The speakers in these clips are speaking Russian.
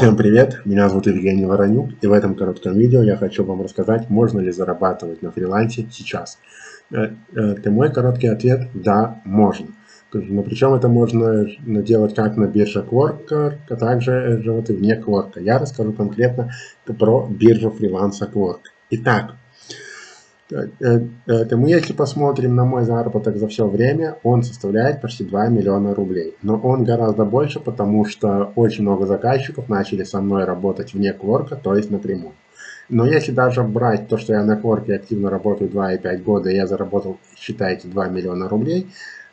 Всем привет, меня зовут Евгений Воронюк, и в этом коротком видео я хочу вам рассказать, можно ли зарабатывать на фрилансе сейчас. Это э, мой короткий ответ – да, можно. Но причем это можно делать как на бирже Quark, а также вот и вне Quark. Я расскажу конкретно про биржу фриланса Quark. Итак, Э, это мы, если посмотрим на мой заработок за все время, он составляет почти 2 миллиона рублей. Но он гораздо больше, потому что очень много заказчиков начали со мной работать вне кворка, то есть напрямую. Но если даже брать то, что я на кворке активно работаю 2,5 года, и я заработал, считайте, 2 миллиона рублей,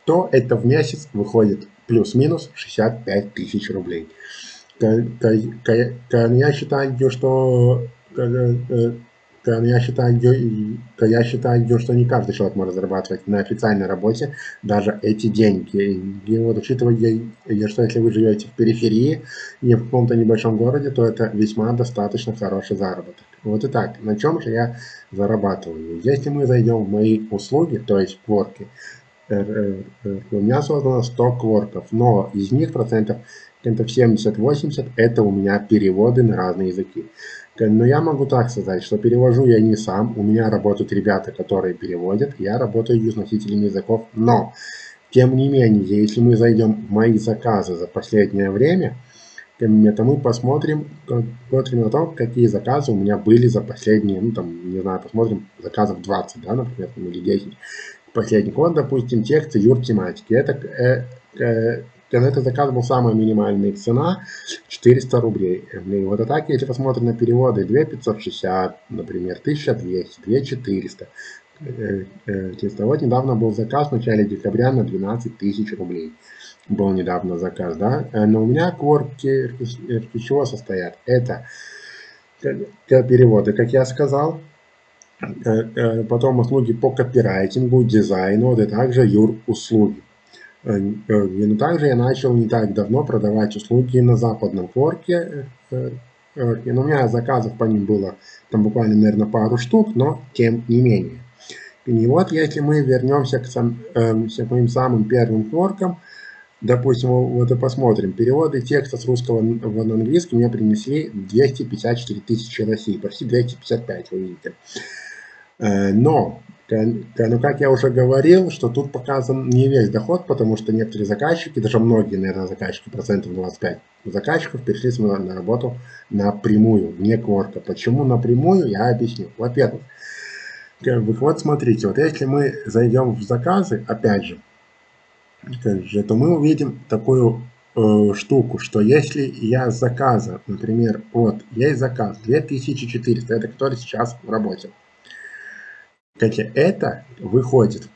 то это в месяц выходит плюс-минус 65 тысяч рублей. Я считаю, что э, то я считаю, то я считаю, что не каждый человек может зарабатывать на официальной работе даже эти деньги. И вот учитывая, что если вы живете в периферии, не в каком-то небольшом городе, то это весьма достаточно хороший заработок. Вот и так, на чем же я зарабатываю? Если мы зайдем в мои услуги, то есть кворки, э, э, э, у меня создано 100 кворков, но из них процентов процентов 70-80 это у меня переводы на разные языки. Но я могу так сказать, что перевожу я не сам, у меня работают ребята, которые переводят, я работаю с носителями языков, но, тем не менее, если мы зайдем в мои заказы за последнее время, то мы посмотрим, посмотрим на то, какие заказы у меня были за последние, ну там, не знаю, посмотрим заказов 20, да, например, или 10. Последний год, допустим, тексты юр тематики. Это э, э, на этот заказ был самая минимальная цена 400 рублей. И вот так, если посмотрим на переводы, 2560, например, 1200, 2400. Вот недавно был заказ в начале декабря на 12 тысяч рублей. Был недавно заказ, да. Э, но у меня корки из чего состоят? Это переводы, как я сказал, э, э, потом услуги по копирайтингу, дизайну, а также юр услуги. Э, но также я начал не так давно продавать услуги на западном форке. Э, э, но у меня заказов по ним было там буквально, наверное, пару штук, но тем не менее. И вот если мы вернемся к, сам, э, к моим самым первым форкам, допустим, вот и посмотрим, переводы текста с русского в английский мне принесли 254 тысячи России, почти 255, вы видите. Но ну, как я уже говорил, что тут показан не весь доход, потому что некоторые заказчики, даже многие, наверное, заказчики, процентов 25 заказчиков перешли с на работу напрямую, вне кворка. Почему напрямую, я объясню. Во-первых, вот смотрите, вот если мы зайдем в заказы, опять же, то мы увидим такую э, штуку, что если я заказа, например, вот, есть заказ 2400, это который сейчас в работе, Хотя это выходит,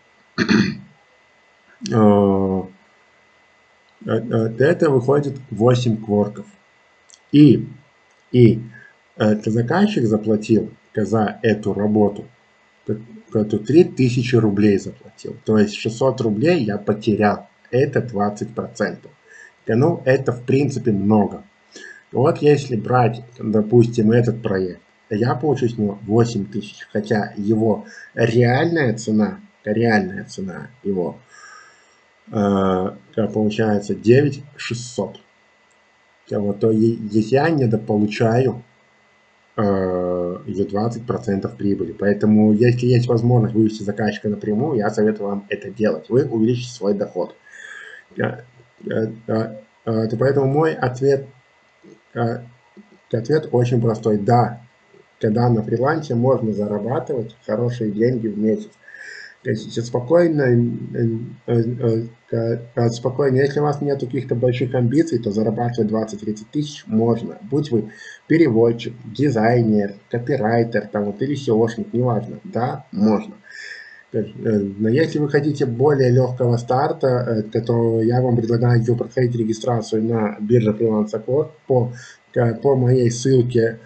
э, э, это выходит 8 кворков. И, и заказчик заплатил за эту работу, эту 3000 рублей заплатил. То есть 600 рублей я потерял. Это 20%. Ну, это в принципе много. Вот если брать, допустим, этот проект, я получу с него 8 тысяч, хотя его реальная цена, реальная цена его э, получается 9 600. Вот, то если я недополучаю э, 20% прибыли. Поэтому, если есть возможность вывести заказчика напрямую, я советую вам это делать. Вы увеличите свой доход. Э, э, э, поэтому мой ответ, ответ очень простой. Да, когда на фрилансе можно зарабатывать хорошие деньги в месяц. То есть спокойно, э, э, э, спокойно, если у вас нет каких-то больших амбиций, то зарабатывать 20-30 тысяч можно. Будь вы переводчик, дизайнер, копирайтер там, вот, или SEOшник, неважно. Да, можно. Но если вы хотите более легкого старта, то я вам предлагаю проходить регистрацию на бирже фриланса по, по моей ссылке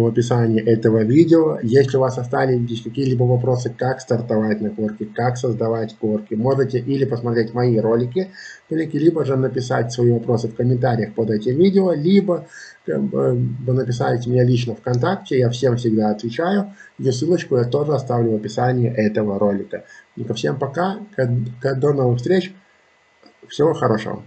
в описании этого видео. Если у вас остались какие-либо вопросы, как стартовать на корке, как создавать корки, можете или посмотреть мои ролики, либо же написать свои вопросы в комментариях под этим видео, либо написать мне лично ВКонтакте, я всем всегда отвечаю, и ссылочку я тоже оставлю в описании этого ролика. И всем пока, до новых встреч, всего хорошего.